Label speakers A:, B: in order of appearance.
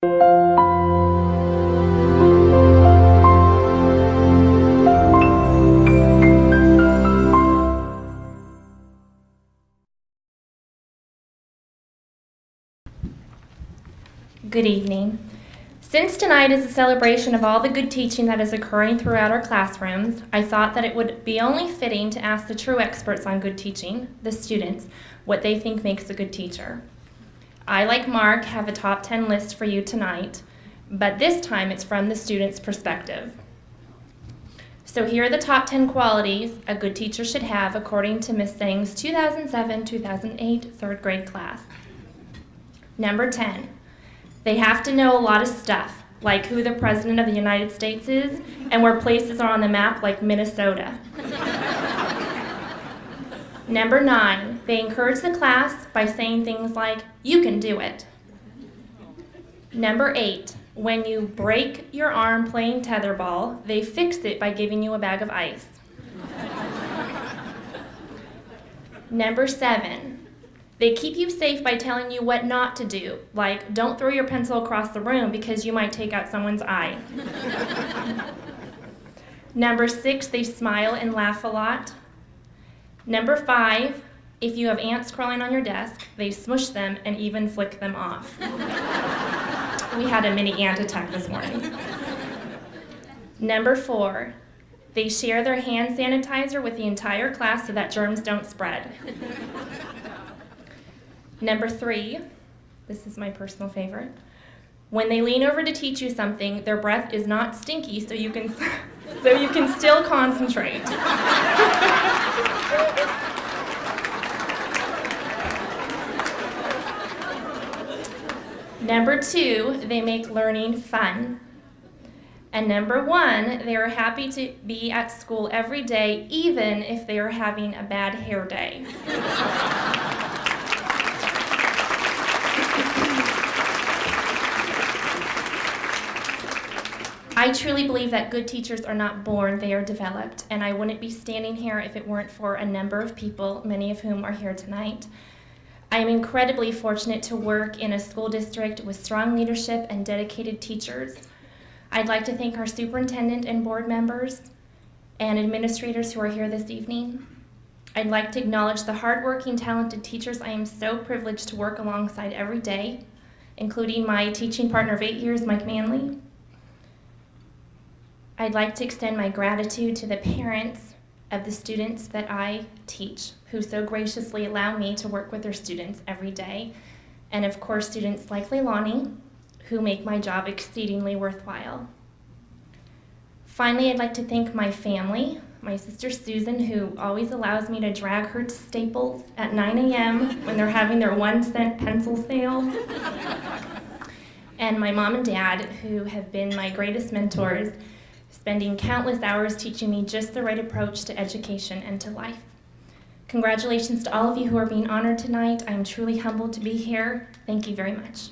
A: Good evening. Since tonight is a celebration of all the good teaching that is occurring throughout our classrooms, I thought that it would be only fitting to ask the true experts on good teaching, the students, what they think makes a good teacher. I, like Mark, have a top 10 list for you tonight, but this time it's from the student's perspective. So here are the top 10 qualities a good teacher should have according to Ms. Sing's 2007-2008 third grade class. Number 10, they have to know a lot of stuff, like who the President of the United States is and where places are on the map like Minnesota. Number nine, they encourage the class by saying things like, you can do it. Number eight, when you break your arm playing tetherball, they fix it by giving you a bag of ice. Number seven, they keep you safe by telling you what not to do, like don't throw your pencil across the room because you might take out someone's eye. Number six, they smile and laugh a lot. Number five, if you have ants crawling on your desk, they smush them and even flick them off. we had a mini ant attack this morning. Number four, they share their hand sanitizer with the entire class so that germs don't spread. Number three, this is my personal favorite. When they lean over to teach you something, their breath is not stinky so you can, so you can still concentrate. Number two, they make learning fun. And number one, they are happy to be at school every day, even if they are having a bad hair day. I truly believe that good teachers are not born, they are developed, and I wouldn't be standing here if it weren't for a number of people, many of whom are here tonight. I am incredibly fortunate to work in a school district with strong leadership and dedicated teachers. I'd like to thank our superintendent and board members and administrators who are here this evening. I'd like to acknowledge the hardworking, talented teachers I am so privileged to work alongside every day, including my teaching partner of eight years, Mike Manley, I'd like to extend my gratitude to the parents of the students that I teach, who so graciously allow me to work with their students every day, and of course students like Leilani, who make my job exceedingly worthwhile. Finally, I'd like to thank my family, my sister Susan, who always allows me to drag her to Staples at 9 a.m. when they're having their one cent pencil sale. and my mom and dad, who have been my greatest mentors spending countless hours teaching me just the right approach to education and to life. Congratulations to all of you who are being honored tonight. I am truly humbled to be here. Thank you very much.